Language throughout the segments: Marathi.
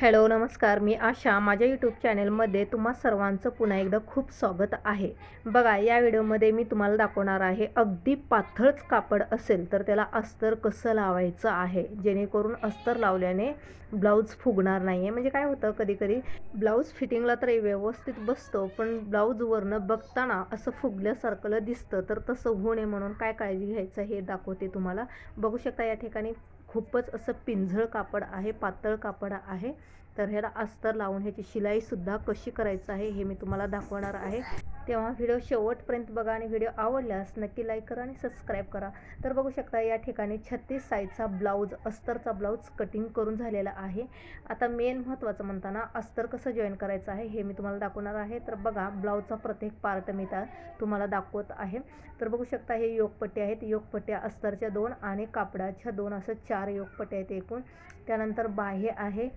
हॅलो नमस्कार. मी आशा. माझ्या यूट्यूब चॅनेलमध्ये तुम्हा सर्वांचं पुन्हा एकदा खूप स्वागत आहे. बघा या व्हिडिओमध्ये मी तुम्हाला दाखवणार आहे अगदी पातळच कापड असेल तर त्याला अस्तर कसं लावायचं आहे? जेणेकरून अस्तर लावल्याने ब्लाऊज फुगणार नाही आहे म्हणजे काय होतं कधीकधी ब्लाऊज फिटिंगला तर व्यवस्थित बसतो पण ब्लाऊजवरनं बघताना असं फुगल्यासारखं दिसतं. तर तसं होऊ नये म्हणून काय काळजी घ्यायचं हे दाखवते तुम्हाला. बघू शकता या ठिकाणी खूपच असं पिंझळ कापड आहे पातळ कापड आहे. तर ह्याला अस्तर लावून ह्याची शिलाईसुद्धा कशी करायचं आहे हे मी तुम्हाला दाखवणार आहे. तेव्हा व्हिडिओ शेवटपर्यंत बघा आणि व्हिडिओ आवडल्यास नक्की लाईक करा आणि सबस्क्राईब करा. तर बघू शकता या ठिकाणी छत्तीस साईजचा ब्लाऊज अस्तरचा ब्लाऊज कटिंग करून झालेला आहे. आता मेन महत्त्वाचं म्हणताना अस्तर कसं जॉईन करायचं आहे हे मी तुम्हाला दाखवणार आहे. तर बघा ब्लाऊजचा प्रत्येक पार्ट मी त्या तुम्हाला दाखवत आहे. तर बघू शकता हे योगपट्टी आहेत. योगपट्ट्या अस्तरच्या दोन आणि कापडाच्या दोन असं चार योगपट्टे आहेत एकूण. त्यानंतर बाह्य आहे.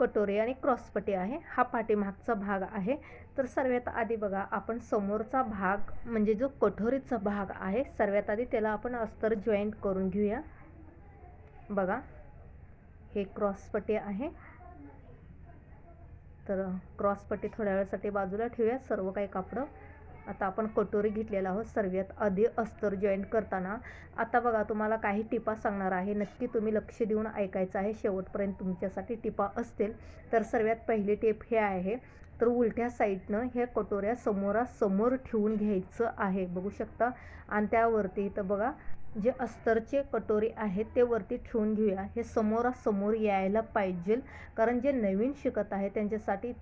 कटोरी आणि क्रॉसपट्टी आहे. हा पाठीमागचा भाग आहे. तर सर्वात आधी बघा आपण समोरचा भाग म्हणजे जो कठोरीचा भाग आहे सर्वात आधी त्याला आपण अस्तर जॉईंट करून घेऊया. बघा हे क्रॉसपट्टी आहे. तर क्रॉसपट्टी थोड्या वेळासाठी बाजूला ठेवूया. सर्व काही कापडं. आता आपण कटोरी घेतलेला आहोत सर्वात आधी अस्तर जॉईंट करताना. आता बघा तुम्हाला काही टिपा सांगणार आहे. नक्की तुम्ही लक्ष देऊन ऐकायचं आहे. शेवटपर्यंत तुमच्यासाठी टिपा असतील. तर सर्वात पहिली टिप हे आहे. तर उलट्या साईडनं ह्या कटोऱ्या समोरासमोर ठेवून घ्यायचं आहे. बघू शकता. आणि त्यावरती इथं बघा जे अस्तरचे कटोरी आहेत ते वरती ठेवून घेऊया. हे समोरासमोर यायला पाहिजे. कारण जे नवीन शिकत आहे त्यांच्यासाठी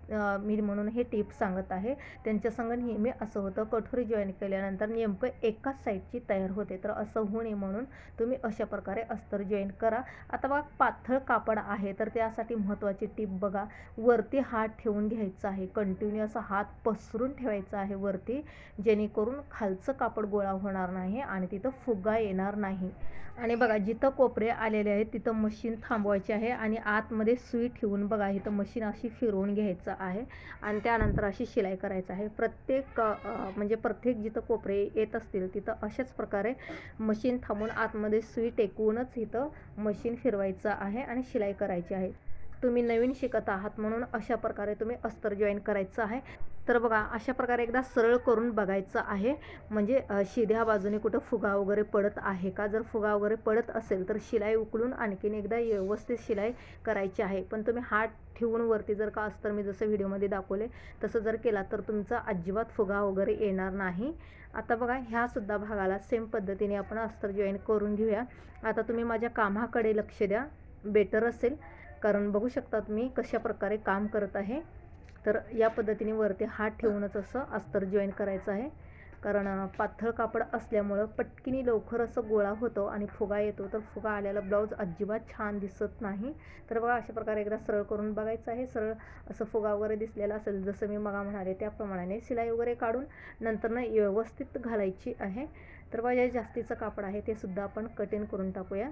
मी म्हणून हे टिप सांगत आहे. त्यांच्यासंग नेहमी असं होतं कटोरी जॉईन केल्यानंतर नेमकं एकाच साईडची तयार होते. तर असं होऊ नये म्हणून तुम्ही अशा प्रकारे अस्तर जॉईन करा. आता बघा पातळ कापड आहे तर त्यासाठी महत्त्वाची टिप बघा. वरती हात ठेवून घ्यायचा आहे. कंटिन्यू असा हात पसरून ठेवायचा आहे वरती जेणेकरून खालचं कापड गोळा होणार नाही आणि तिथं फुगा येणार येणार नाही. आणि बघा जिथं कोपरे आलेले आहेत तिथं मशीन थांबवायची आहे आणि आतमध्ये सुई ठेवून बघा इथं मशीन अशी फिरवून घ्यायचं आहे आणि त्यानंतर अशी शिलाई करायचं आहे. प्रत्येक म्हणजे प्रत्येक जिथं कोपरे येत असतील तिथं अशाच प्रकारे मशीन थांबून आतमध्ये सुई टेकवूनच इथं मशीन फिरवायचं आहे आणि शिलाई करायची आहे. तुम्ही नवीन शिकत आहात म्हणून अशा प्रकारे तुम्ही अस्तर जॉईन करायचं आहे. तर बघा अशा प्रकारे एकदा सरळ करून बघायचं आहे. म्हणजे शिध्या बाजूने कुठं फुगा वगैरे पडत आहे का? जर फुगा वगैरे पडत असेल तर शिलाई उकळून आणखीन एकदा व्यवस्थित शिलाई करायची आहे. पण तुम्ही हात ठेवून वरती जर का अस्तर मी जसं व्हिडिओमध्ये दाखवले तसं जर केला तर तुमचा अजिबात फुगा वगैरे येणार नाही. आता बघा ह्यासुद्धा भागाला सेम पद्धतीने आपण अस्तर जॉईन करून घेऊया. आता तुम्ही माझ्या कामाकडे लक्ष द्या. बेटर असेल. कारण बघू शकता तुम्ही कशा प्रकारे काम करत आहे. तर या पद्धतीने वरती हात ठेवूनच असं अस्तर जॉईन करायचं आहे. कारण पातळ कापड असल्यामुळं पटकिनी लवकर असं गोळा होतो आणि फुगा येतो. तर फुगा आलेला ब्लाऊज अजिबात छान दिसत नाही. तर बघा अशा प्रकारे एकदा सरळ करून बघायचं आहे. सरळ असं फुगा वगैरे दिसलेला असेल जसं मी मगा म्हणाले त्याप्रमाणे शिलाई वगैरे काढून नंतरनं व्यवस्थित घालायची आहे. तर बघा जे जास्तीचं कापड आहे ते सुद्धा आपण कटिंग करून टाकूया.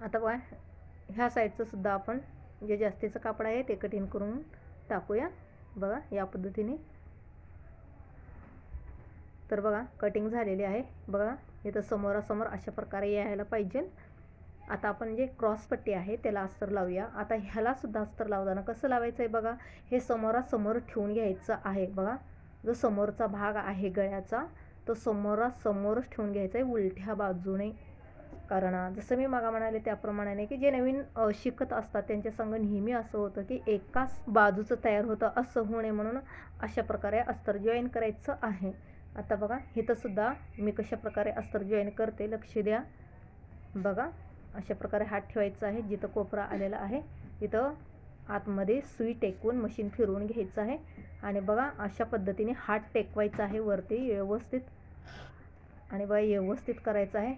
आता बघा ह्या साईडचं सुद्धा आपण जे जास्तीचं कापड आहे ते कटिंग करून टाकूया. बघा या पद्धतीने. तर बघा कटिंग झालेली आहे. बघा इथं समोरासमोर अशा प्रकारे यायला पाहिजे. आता आपण जे क्रॉसपट्टी आहे त्याला अस्तर लावूया. आता ह्यालासुद्धा अस्तर लावताना कसं लावायचं आहे बघा? हे समोरासमोर ठेवून घ्यायचं आहे. बघा जो समोरचा भाग आहे गळ्याचा तो समोरासमोरच ठेवून घ्यायचा आहे. उलट्या बाजूने. कारण. जसं मी मागा म्हणाले त्याप्रमाणे की जे नवीन शिकत असतात त्यांच्या संघ नेहमी असं होतं की एकाच बाजूचं तयार होतं असं होणे म्हणून अशा प्रकारे अस्तर जॉईन करायचं आहे. आता बघा इथंसुद्धा मी कशा प्रकारे अस्तर जॉईन करते लक्ष द्या. बघा अशा प्रकारे हात ठेवायचा आहे जिथं कोपरा आलेला आहे तिथं आतमध्ये सुई टेकवून मशीन फिरवून घ्यायचं आहे. आणि बघा अशा पद्धतीने हात टेकवायचा आहे वरती व्यवस्थित. आणि बघा व्यवस्थित करायचं आहे.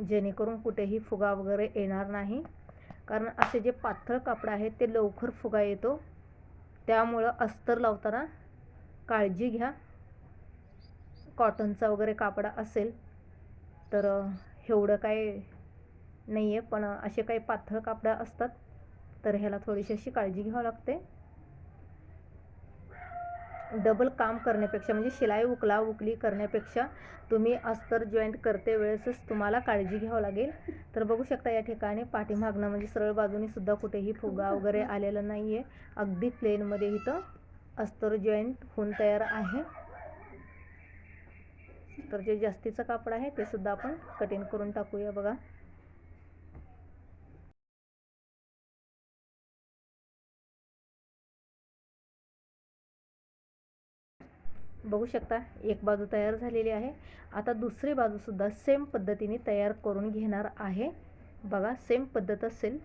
जेणेकरून कुठेही फुगा वगैरे येणार नाही. कारण असे जे पातळ कापड आहे ते लवकर फुगा येतो. त्यामुळं अस्तर लावताना काळजी घ्या. कॉटनचा वगैरे कापड असेल तर एवढं काय नाही आहे पण असे काही पातळ कापडं असतात तर ह्याला थोडीशी अशी काळजी घ्यावी लागते. डबल काम करण्यापेक्षा म्हणजे शिलाई उकला उकली करण्यापेक्षा तुम्ही अस्तर जॉईंट करते वेळेसच तुम्हाला काळजी घ्यावं लागेल. तर बघू शकता या ठिकाणी पाठीमागनं म्हणजे सरळ बाजूनी सुद्धा कुठेही फुगा वगैरे आलेला नाही आहे अगदी प्लेनमध्ये इथं अस्तर जॉईंट होऊन तयार आहे. तर जे जास्तीचं कापड आहे ते सुद्धा आपण कटिंग करून टाकूया बघा. बघू शकता एक बाजू तयार झालेली आहे. आता दुसरी बाजूसुद्धा सेम पद्धतीने तयार करून घेणार आहे. बघा सेम पद्धत असेल.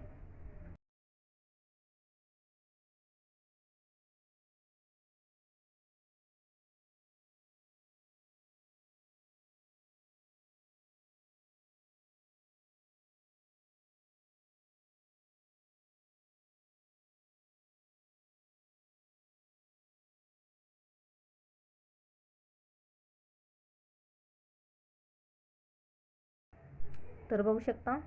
तर बघू शकता.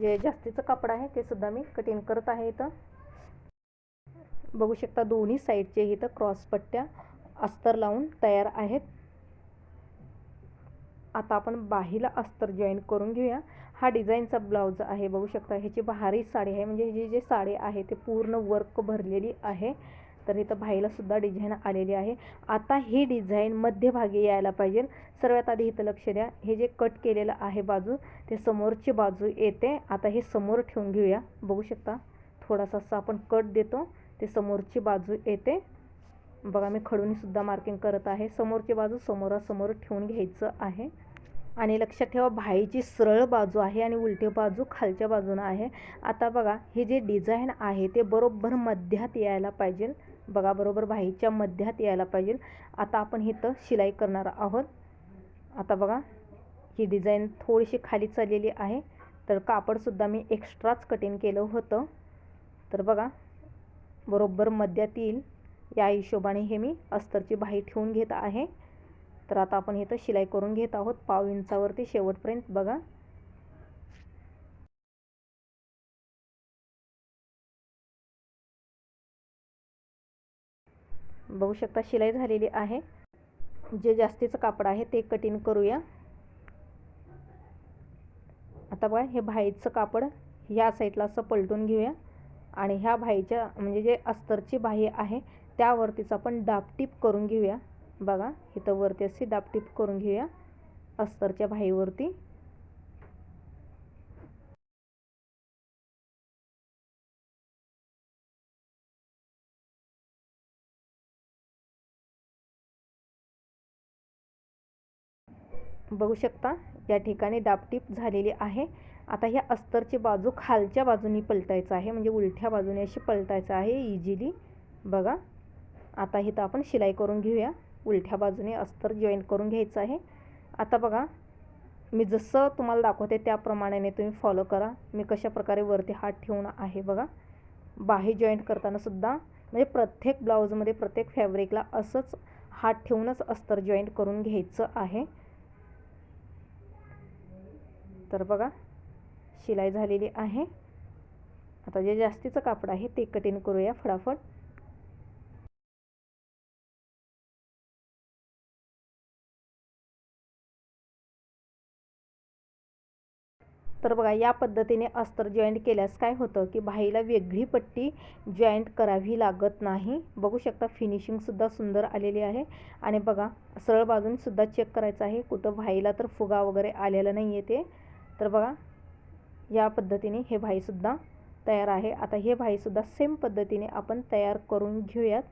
जे जास्तीचं कापड आहे ते सुद्धा मी कटिंग करत आहे इथं. बघू शकता दोन्ही साईडचे इथं क्रॉस पट्ट्या अस्तर लावून तयार आहेत. आता आपण बाहीला अस्तर जॉईन करून घेऊया. हा डिझाईनचा ब्लाऊज आहे बघू शकता. ह्याची भारी साडी आहे. म्हणजे ही जे साडी आहे ते पूर्ण वर्क भरलेली आहे. तर इथं भाईलासुद्धा डिझाईन आलेली आहे. आता ही डिझाईन मध्यभागी यायला पाहिजे. सर्वात आधी इथं लक्ष द्या. हे जे कट केलेलं आहे बाजू ते समोरची बाजू येते. आता हे समोर ठेवून घेऊया. बघू शकता थोडासा असं आपण कट देतो. ते समोरची बाजू येते. बघा मी खडूनीसुद्धा मार्किंग करत आहे. समोरची बाजू समोरासमोर ठेवून घ्यायचं आहे. आणि लक्षात ठेवा भाईची सरळ बाजू आहे आणि उलटी बाजू खालच्या बाजूनं आहे. आता बघा हे जे डिझाईन आहे ते बरोबर मध्यात यायला पाहिजे. बघा बरोबर भाईच्या मध्यात यायला पाहिजे. आता आपण इथं शिलाई करणार आहोत. आता बघा ही डिझाईन थोडीशी खाली चाललेली आहे. तर कापडसुद्धा मी एक्स्ट्राच कटिंग केलं होतं. तर बघा बरोबर मध्यात येईल. या हिशोबाने हे मी अस्तरची बाही ठेवून घेत आहे. तर आता आपण इथं शिलाई करून घेत आहोत. पाव इंचावरती शेवटपर्यंत बघा. बघू शकता शिलाई झालेली आहे. जे जास्तीचं कापड आहे ते कटिंग करूया. आता बघा हे भाईचं कापड ह्या साईडला असं पलटून घेऊया. आणि ह्या भाईच्या म्हणजे जे अस्तरची बाही आहे त्यावरतीच आपण डापटीप करून घेऊया. बघा इथं वरती अशी डापटीप करून घेऊया अस्तरच्या भाईवरती. बघू शकता या ठिकाणी दापटीप झालेली आहे. आता ह्या अस्तरची बाजू खालच्या बाजूनी पलटायचं आहे म्हणजे उलट्या बाजूने अशी पलटायचं आहे इझिली बघा आता इथं आपण शिलाई करून घेऊया. उलट्या बाजूने अस्तर जॉईन करून घ्यायचं आहे. आता बघा मी जसं तुम्हाला दाखवते त्याप्रमाणे तुम्ही फॉलो करा. मी कशा प्रकारे वरती हात ठेवून आहे बघा. बाही जॉईंट करतानासुद्धा म्हणजे प्रत्येक ब्लाऊजमध्ये प्रत्येक फॅब्रिकला असंच हात ठेवूनच अस्तर जॉईंट करून घ्यायचं आहे. तर बघा शिलाई झालेली आहे. आता जे जास्तीचं कापड आहे ते कटिंग करूया फटाफट. तर बघा या पद्धतीने अस्तर जॉईंट केल्यास काय होतं की भाईला वेगळी पट्टी जॉईंट करावी लागत नाही. बघू शकता फिनिशिंगसुद्धा सुंदर आलेली आहे. आणि बघा सरळ बाजूनसुद्धा चेक करायचं आहे. कुठं भाईला तर फुगा वगैरे आलेला नाही आहे ते. तर बघा या पद्धतीने हे भाईसुद्धा तयार आहे. आता हे भाईसुद्धा सेम पद्धतीने आपण तयार करून घेऊयात.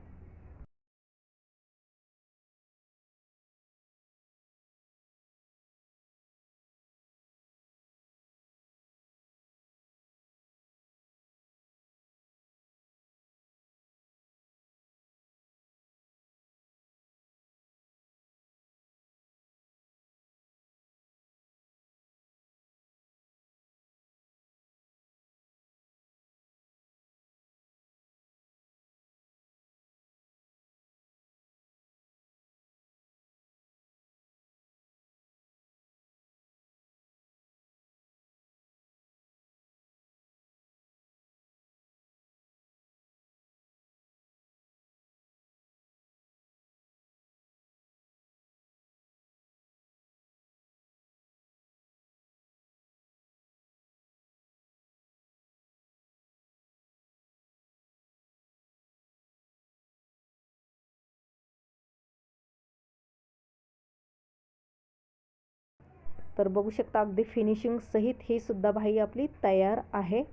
तर बघू शकता अगदी फिनिशिंग सहित ही सुद्धा भाई आपली तयार आहे.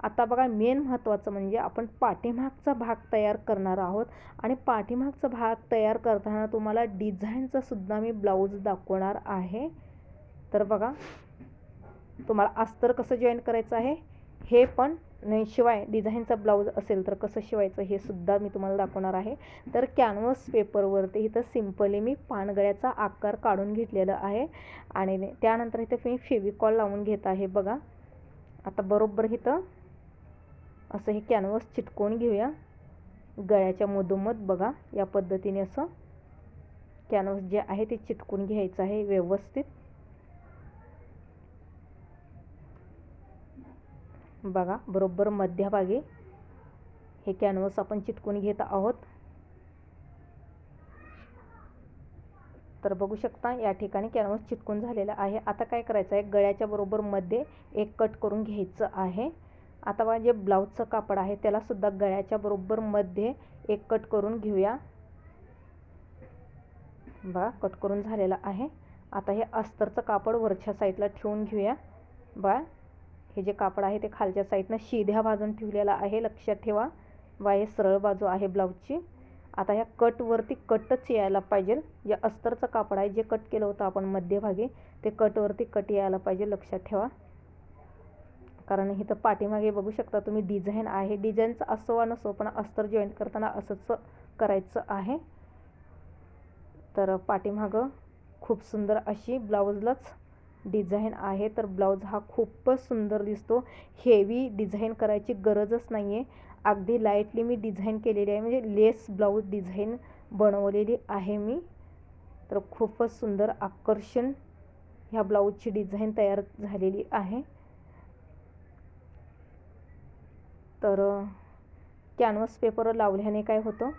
आता बघा मेन महत्त्वाचं म्हणजे आपण पाठीमागचा भाग तयार करणार आहोत. आणि पाठीमागचा भाग तयार करताना तुम्हाला डिझाईनचा सुद्धा मी ब्लाऊज दाखवणार आहे. तर बघा तुम्हाला अस्तर कसं जॉईन करायचं आहे? हे पण नाही शिवाय डिझाईनचा ब्लाऊज असेल तर कसं शिवायचं हे सुद्धा मी तुम्हाला दाखवणार आहे. तर कॅनव्हस पेपरवरती इथं सिम्पली मी पानगळ्याचा आकार काढून घेतलेला आहे. आणि त्यानंतर इथं मी फेविकॉल लावून घेत आहे बघा. आता बरोबर इथं असं हे कॅनव्हस चिटकवून घेऊया. गळ्याच्या मधोमध बघा या पद्धतीने असं कॅनव्हस जे आहे ते चिटकून घ्यायचं आहे व्यवस्थित. बघा बरोबर मध्यभागी हे कॅनव्हस आपण चिटकून घेत आहोत. तर बघू शकता या ठिकाणी कॅनव्हस चिटकून झालेला आहे. आता काय करायचं आहे? गळ्याच्या बरोबर मध्ये एक कट करून घ्यायचं आहे. आता बघा जे ब्लाऊजचं कापड आहे त्याला सुद्धा गळ्याच्या बरोबर मध्ये एक कट करून घेऊया. बघा कट करून झालेलं आहे. आता हे अस्तरचं कापड वरच्या साईडला ठेवून घेऊया. बघा हे जे कापड आहे ते खालच्या साईडनं शिध्या बाजून ठेवलेलं आहे. लक्षात ठेवा. वाय हे सरळ बाजू आहे ब्लाऊजची. आता ह्या कटवरती कटच यायला पाहिजे. या अस्तरचं कापड आहे जे कट केलं होतं आपण मध्यभागी ते कटवरती कट यायला पाहिजे. लक्षात ठेवा. कारण इथं पाठीमागे बघू शकता तुम्ही डिझाईन आहे. डिझाईनचं असो वा नसो पण अस्तर जॉईंट करताना असंच करायचं आहे. तर पाठीमागं खूप सुंदर अशी ब्लाऊजलाच डिझाईन आहे तर ब्लाऊज हा खूपच सुंदर दिसतो. हेवी डिझाईन करायची गरजच नाही आहे अगदी लाईटली मी डिझाईन केलेली आहे म्हणजे लेस ब्लाऊज डिझाईन बनवलेली आहे मी. तर खूपच सुंदर आकर्षण ह्या ब्लाऊजची डिझाईन तयार झालेली आहे. तर कॅनव्हस पेपर लावल्याने काय होतं?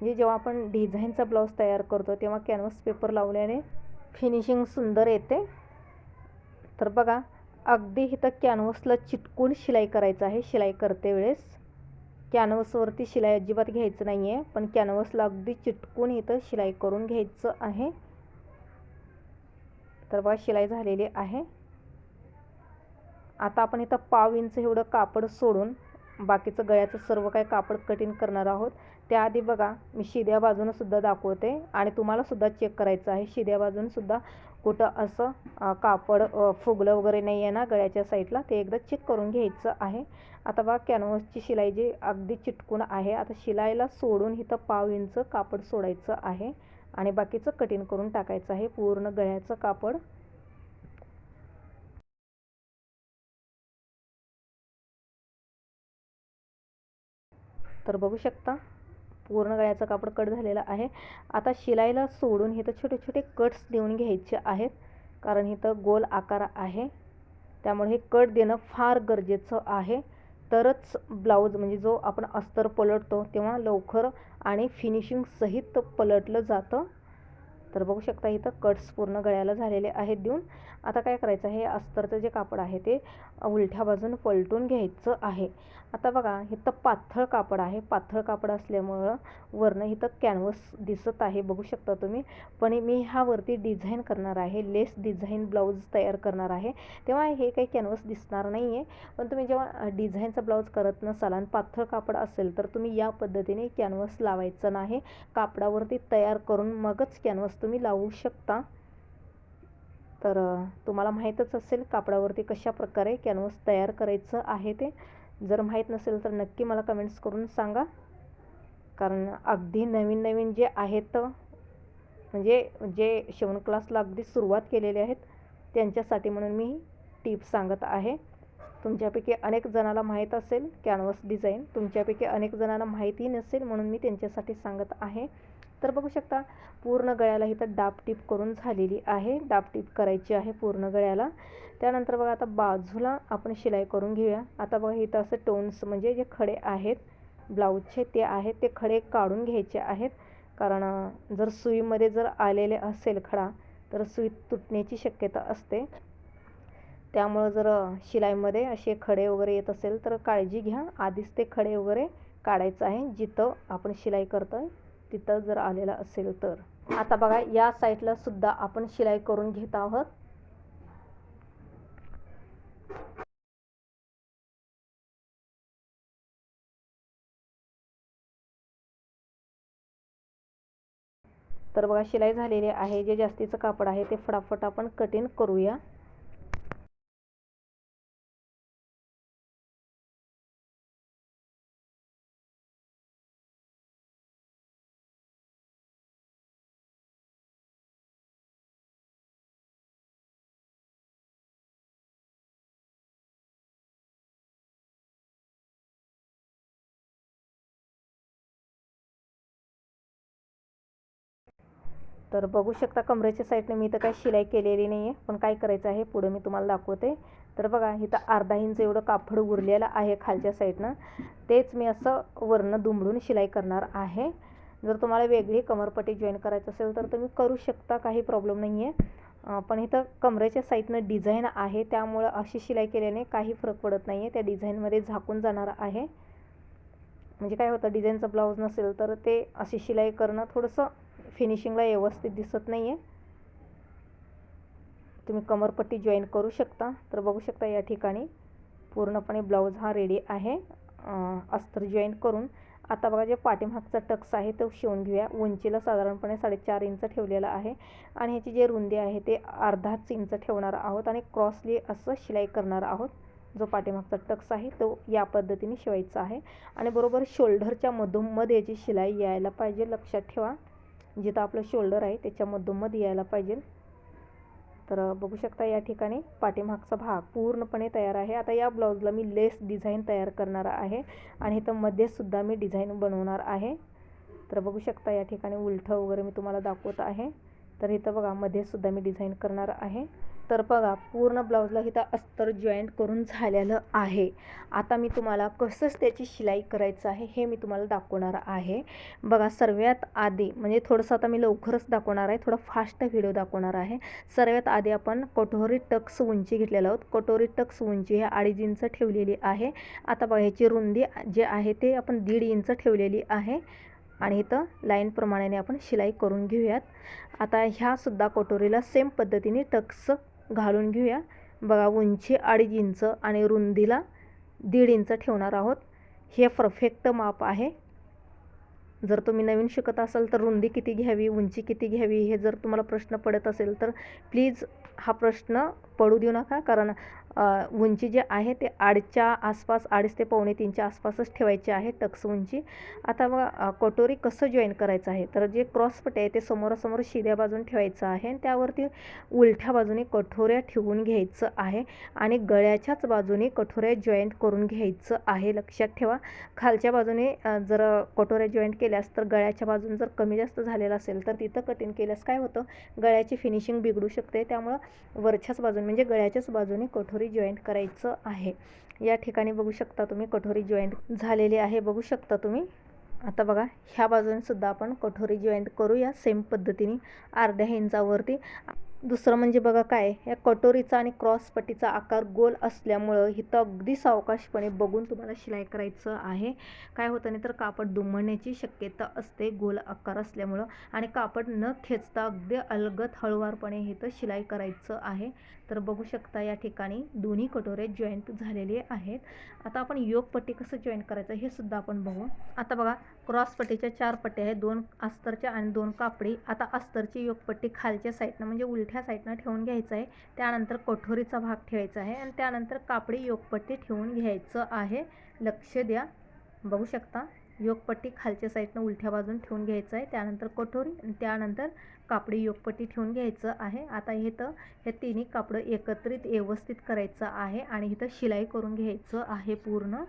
म्हणजे जेव्हा आपण डिझाईनचा ब्लाऊज तयार करतो तेव्हा कॅनव्हस पेपर लावल्याने फिनिशिंग सुंदर येते. तर बघा अगदी इथं कॅनव्हसला चिटकून शिलाई करायचं आहे. शिलाई करते वेळेस. कॅनव्हसवरती शिलाई अजिबात घ्यायचं नाही आहे पण कॅनव्हसला अगदी चिटकून इथं शिलाई करून घ्यायचं आहे. तर बघा शिलाई झालेली आहे. आता आपण इथं पाव इंच एवढं कापड सोडून बाकीचं गळ्याचं सर्व काही कापड कटिंग करणार आहोत. त्याआधी बघा मी शिद्या बाजूनं सुद्धा दाखवते आणि तुम्हाला सुद्धा चेक करायचं आहे. शिद्या बाजून सुद्धा कुठं असं कापड फुगलं वगैरे नाही आहे ना गळ्याच्या साईडला ते एकदा चेक करून घ्यायचं आहे. आता बघा कॅनव्हसची शिलाई जी अगदी चिटकून आहे. आता शिलाईला सोडून इथं पाव इंच कापड सोडायचं आहे आणि बाकीचं कटिंग करून टाकायचं आहे. पूर्ण गळ्याचं कापड. तर बघू शकता पूर्ण गळ्याचं कापड कट झालेलं आहे. आता शिलाईला सोडून इथं छोटे छोटे कट्स देऊन घ्यायचे आहेत. कारण इथं गोल आकार आहे. त्यामुळे हे कट देणं फार गरजेचं आहे. तरच ब्लाऊज म्हणजे जो आपण अस्तर पलटतो तेव्हा लवकर आणि फिनिशिंग सहित पलटलं जातं. तर बघू शकता इथं कट्स पूर्ण गळ्याला झालेले आहेत देऊन. आता काय करायचं आहे? अस्तरचं जे कापड आहे ते उलट्या बाजून पलटून घ्यायचं आहे. आता बघा इथं पातळ कापड आहे. पातळ कापड असल्यामुळं वरनं इथं कॅनव्हस दिसत आहे बघू शकता तुम्ही. पण मी ह्यावरती डिझाईन करणार आहे. लेस डिझाईन ब्लाऊज तयार करणार आहे. तेव्हा हे काही कॅनव्हस दिसणार नाही आहे पण तुम्ही जेव्हा डिझाईनचा ब्लाऊज करत नसाल आणि पातळ कापड असेल तर तुम्ही या पद्धतीने कॅनव्हस लावायचं नाही. कापडावरती तयार करून मगच कॅनव्हस तुम्ही लावू शकता. तर तुम्हाला माहीतच असेल कापडावरती कशा प्रकारे कॅनव्हस तयार करायचं आहे ते. जर माहीत नसेल तर नक्की मला कमेंट्स करून सांगा. कारण अगदी नवीन नवीन जे आहेत म्हणजे जे शिवण क्लासला अगदी सुरुवात केलेले आहेत त्यांच्यासाठी म्हणून मी टिप सांगत आहे. तुमच्यापैकी अनेक जणाला माहीत असेल कॅनव्हस डिझाईन तुमच्यापैकी अनेक जणांना माहिती नसेल म्हणून मी त्यांच्यासाठी सांगत आहे. तर बघू शकता पूर्ण गळ्याला इथं डापटीप करून झालेली आहे. डापटीप करायची आहे पूर्ण गळ्याला. त्यानंतर बघा आता बाजूला आपण शिलाई करून घेऊया. आता बघा इथं असं टोन्स म्हणजे जे खडे आहेत ब्लाऊजचे ते आहेत ते खडे काढून घ्यायचे आहेत. कारण जर सुईमध्ये जर आलेले असेल खडा तर सुई तुटण्याची शक्यता असते. त्यामुळं जर शिलाईमध्ये असे खडे वगैरे येत असेल तर काळजी घ्या. आधीच ते खडे वगैरे काढायचं आहे जिथं आपण शिलाई करतो तिथं जर आलेला असेल तर. आता बघा या साईडला सुद्धा आपण शिलाई करून घेत आहोत. तर बघा शिलाई झालेली आहे. जे जास्तीचं कापड आहे ते फटाफट आपण कटिंग करूया. तर बघू शकता कमरेच्या साईडने मी तर काही शिलाई केलेली नाही आहे पण काय करायचं आहे पुढं मी तुम्हाला दाखवते. तर बघा इथं अर्धा इंच एवढं कापड उरलेलं आहे खालच्या साईडनं. तेच मी असं वरनं दुमडून शिलाई करणार आहे. जर तुम्हाला वेगळी कमरपट्टी जॉईन करायचं असेल तर तुम्ही करू शकता काही प्रॉब्लेम नाही आहे पण इथं कमरेच्या साईडनं डिझाईन आहे त्यामुळं अशी शिलाई केल्याने काही फरक पडत नाही आहे त्या डिझाईनमध्ये झाकून जाणार आहे. म्हणजे काय होतं डिझाईनचा ब्लाऊज नसेल तर ते अशी शिलाई करणं थोडंसं फिनिशिंगला व्यवस्थित दिसत नाही आहे तुम्ही कमरपट्टी जॉईन करू शकता. तर बघू शकता या ठिकाणी पूर्णपणे ब्लाऊज हा रेडी आहे. अस्तर जॉईन करून. आता बघा जे पाठीमागचा टक्स आहे तो शिवून घेऊया. उंचीला साधारणपणे साडेचार इंच ठेवलेला आहे. आणि ह्याची जे रुंदी आहे ते अर्धाच इंच ठेवणार आहोत आणि क्रॉसली असं शिलाई करणार आहोत. जो पाठीमागचा टक्स आहे तो या पद्धतीने शिवायचा आहे. आणि बरोबर शोल्डरच्या मधोमध याची शिलाई यायला पाहिजे. लक्षात ठेवा. जिथं आपलं शोल्डर आहे त्याच्या मधोमध यायला पाहिजे. तर बघू शकता या ठिकाणी पाठीमागचा भाग पूर्णपणे तयार आहे. आता या ब्लाऊजला मी लेस डिझाईन तयार करणार आहे आणि इथं मध्येसुद्धा मी डिझाईन बनवणार आहे. तर बघू शकता या ठिकाणी उलठं वगैरे मी तुम्हाला दाखवत आहे. तर इथं बघा मध्येसुद्धा मी डिझाईन करणार आहे. तर बघा पूर्ण ब्लाऊजला इथं अस्तर जॉईंट करून झालेलं आहे. आता मी तुम्हाला कसंच त्याची शिलाई करायचं आहे हे मी तुम्हाला दाखवणार आहे. बघा सर्वात आधी म्हणजे थोडंसं आता मी लवकरच दाखवणार आहे थोडा फास्ट व्हिडिओ दाखवणार आहे. सर्वात आधी आपण कटोरी टक्स उंची घेतलेलं आहोत. कटोरी टक्स उंची हे अडीच इंच ठेवलेली आहे. आता बघा ह्याची रुंदी जे आहे ते आपण दीड इंच ठेवलेली आहे. आणि इथं लाईनप्रमाणे आपण शिलाई करून घेऊयात. आता ह्यासुद्धा कटोरीला सेम पद्धतीने टक्स घालून घेऊया. बघा उंची अडीच इंच आणि रुंदीला दीड इंच ठेवणार आहोत. हे परफेक्ट माप आहे. जर तुम्ही नवीन शिकत असाल तर रुंदी किती घ्यावी उंची किती घ्यावी हे जर तुम्हाला प्रश्न पडत असेल तर प्लीज हा प्रश्न पडू देऊ नका. कारण उंची जे आहे ते आडच्या आसपास अडीच ते पावणे तीनच्या आसपासच ठेवायची आहे टक्स उंची. आता मग कटोरी कसं जॉईन करायचं आहे? तर जे क्रॉसपटे आहे ते समोरासमोर शिद्या बाजून ठेवायचं आहे आणि त्यावरती उलट्या बाजूने कठोऱ्या ठेवून घ्यायचं आहे आणि गळ्याच्याच बाजूने कठोऱ्या जॉईंट करून घ्यायचं आहे. लक्षात ठेवा. खालच्या बाजूने जर कटोऱ्या जॉईंट केल्यास तर गळ्याच्या बाजून जर कमी जास्त झालेलं असेल तर तिथं कटिंग केल्यास काय होतं? गळ्याची फिनिशिंग बिघडू शकते. त्यामुळं वरच्याच बाजूने म्हणजे गळ्याच्याच बाजूने कठोर जॉईंट करायचं आहे. या ठिकाणी बघू शकता तुम्ही कठोरी जॉईंट झालेली आहे. बघू शकता तुम्ही. आता बघा ह्या बाजूने सुद्धा आपण कठोरी जॉईंट करूया सेम पद्धतीने अर्ध्या इंचावरती दुसरं म्हणजे बघा काय या कटोरीचा आणि क्रॉसपट्टीचा आकार गोल असल्यामुळं इथं अगदी सावकाशपणे बघून तुम्हाला शिलाई करायचं आहे. काय होतं नाही तर कापड दुमडण्याची शक्यता असते गोल आकार असल्यामुळं. आणि कापड न खेचता अगदी अलगत हळुवारपणे इथं शिलाई करायचं आहे. तर बघू शकता या ठिकाणी दोन्ही कटोरे जॉईंट झालेले आहेत. आता आपण योगपट्टी कसं जॉईंट करायचं हे सुद्धा आपण बघू. आता बघा क्रॉस पट्टीच्या चार पट्ट्या आहेत. दोन अस्तरच्या आणि दोन कापडी. आता अस्तरची योगपट्टी खालच्या साईडनं म्हणजे उलट्या साईडनं ठेवून घ्यायचं आहे. त्यानंतर कठोरीचा भाग ठेवायचा आहे आणि त्यानंतर कापडी योगपट्टी ठेवून घ्यायचं आहे. लक्ष द्या. बघू शकता. योगपट्टी खालच्या साईडनं उलट्या बाजून ठेवून घ्यायचं आहे. त्यानंतर कठोरी त्यानंतर कापडी योगपट्टी ठेवून घ्यायचं आहे. आता इथं हे तिन्ही कापडं एकत्रित व्यवस्थित करायचं आहे आणि इथं शिलाई करून घ्यायचं आहे पूर्ण.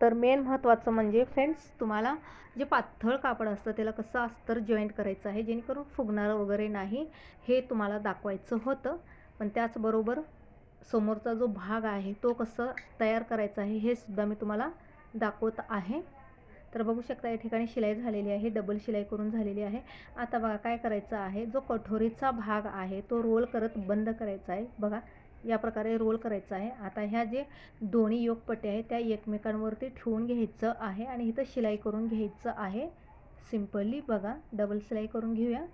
तर मेन महत्त्वाचं म्हणजे फ्रेंड्स तुम्हाला जे पातळ कापड असतं त्याला कसं अस्तर जॉईंट करायचं आहे जेणेकरून फुगणारं वगैरे नाही हे तुम्हाला दाखवायचं होतं. पण त्याचबरोबर समोरचा जो भाग आहे तो कसं तयार करायचा आहे हे सुद्धा मी तुम्हाला दाखवत आहे. तर बघू शकता या ठिकाणी शिलाई झालेली आहे डबल शिलाई करून झालेली आहे. आता बघा काय करायचं आहे जो कठोरीचा भाग आहे तो रोल करत बंद करायचा आहे. बघा या प्रकारे रोल करायचा आहे. आता ह्या जे दोन्ही योगपट्ट्या आहेत त्या एकमेकांवरती ठेवून घ्यायचं आहे आणि इथं शिलाई करून घ्यायचं आहे. सिम्पली बघा डबल शिलाई करून घेऊया.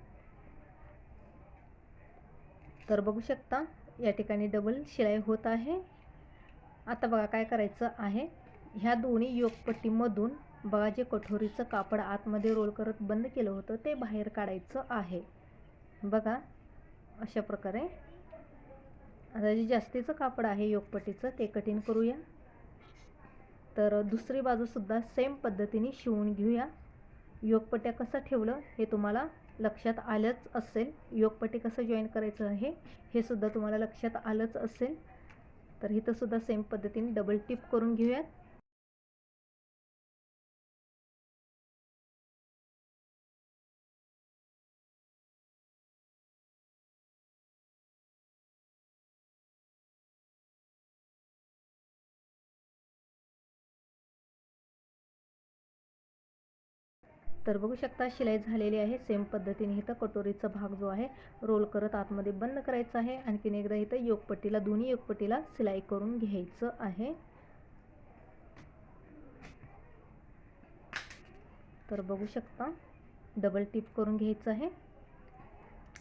तर बघू शकता या ठिकाणी डबल शिलाई होत आहे. आता बघा काय करायचं आहे. ह्या दोन्ही योगपट्टीमधून बघा जे कठोरीचं कापड आतमध्ये रोल करत बंद केलं होतं ते बाहेर काढायचं आहे. बघा अशा प्रकारे. आता जे जास्तीचं कापड आहे योगपट्टीचं ते कठीण करूया. तर दुसरी बाजूसुद्धा सेम पद्धतीने शिवून घेऊया. योगपट्ट्या कसं ठेवलं हे तुम्हाला लक्षात आलंच असेल. योगपटी कसं जॉईन करायचं आहे हे सुद्धा तुम्हाला लक्षात आलंच असेल. तर इथंसुद्धा सेम पद्धतीने डबल टिप करून घेऊयात. तर बघू शकता शिलाई झालेली आहे. सेम पद्धतीने इथं कटोरीचा भाग जो आहे रोल करत आतमध्ये बंद करायचा आहे. आणखीन एकदा इथं योगपट्टीला दोन्ही योगपट्टीला सिलाई करून घ्यायचं आहे. तर बघू शकता डबल टिप करून घ्यायचं आहे.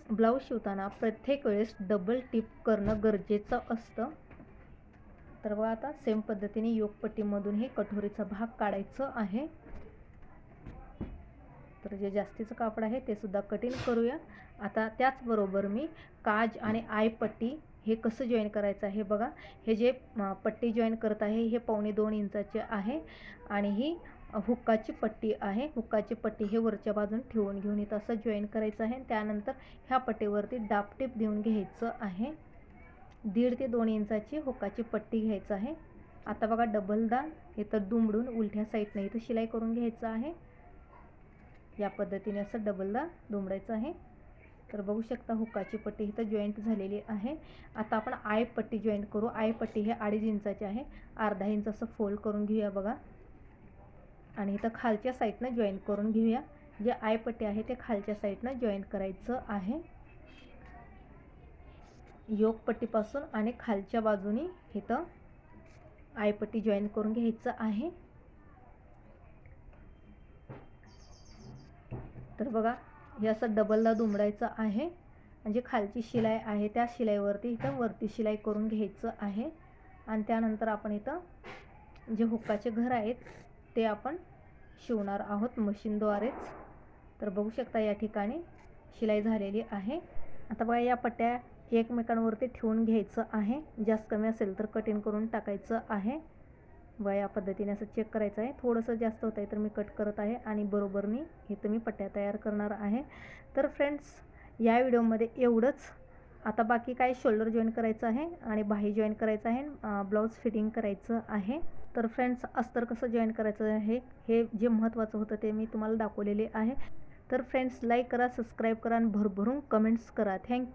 ब्लाऊज शिवताना प्रत्येक वेळेस डबल टिप करणं गरजेचं असतं. तर बघा आता सेम पद्धतीने योगपट्टीमधून हे कठोरीचा भाग काढायचं आहे. तर जे जास्तीचं कापड आहे ते सुद्धा कटिंग करूया. आता त्याचबरोबर मी काज आणि आय पट्टी हे कसं जॉईन करायचं आहे बघा. हे जे पट्टी जॉईन करत आहे हे पावणे दोन इंचाचे आहे आणि ही हुक्काची पट्टी आहे. हुक्काची पट्टी हे वरच्या बाजून ठेवून घेऊन इथं असं जॉईन करायचं आहे. त्यानंतर ह्या पट्टीवरती डापटीप देऊन घ्यायचं आहे. दीड ते दोन इंचाची हुक्काची पट्टी घ्यायचं आहे. आता बघा डबलदा इथं दुमडून उलट्या साईडनं इथं शिलाई करून घ्यायचं आहे. या पद्धतीने असं डबलदा दुमडायचं आहे. तर बघू शकता हुकाची पट्टी इथं जॉईंट झालेली आहे. आता आपण आय पट्टी जॉईंट करू. आय पट्टी हे अडीच इंचाची आहे. अर्धा इंच असं फोल्ड करून घेऊया बघा. आणि इथं खालच्या साईडनं जॉईन करून घेऊया. जे आय पट्टी आहे ते खालच्या साईडनं जॉईन करायचं आहे. योग पट्टीपासून आणि खालच्या बाजूनी इथं आयपट्टी जॉईन करून घ्यायचं आहे. तर बघा हे असं डबलला दुमडायचं आहे. म्हणजे खालची शिलाई आहे त्या शिलाईवरती इथं वरती शिलाई करून घ्यायचं आहे. आणि त्यानंतर आपण इथं जे हुक्काचे घर आहेत ते आपण शिवणार आहोत मशीनद्वारेच. तर बघू शकता या ठिकाणी शिलाई झालेली आहे. आता बघा या पट्ट्या एकमेकांवरती ठेवून घ्यायचं आहे. जास्त कमी असेल तर कटिंग करून टाकायचं आहे. व या पद्धतीने असं चेक करायचं आहे. थोडंसं जास्त होत आहे तर मी कट करत आहे आणि बरोबरनी इथं मी पट्ट्या तयार करणार आहे. तर फ्रेंड्स या व्हिडिओमध्ये एवढंच. आता बाकी काय शोल्डर जॉईन करायचं आहे आणि बाही जॉईन करायचं आहे ब्लाऊज फिटिंग करायचं आहे. तर फ्रेंड्स अस्तर कसं जॉईन करायचं आहे हे जे महत्त्वाचं होतं ते मी तुम्हाला दाखवलेले आहे. तर फ्रेंड्स लाईक करा सबस्क्राईब करा आणि भरभरून कमेंट्स करा. थँक्यू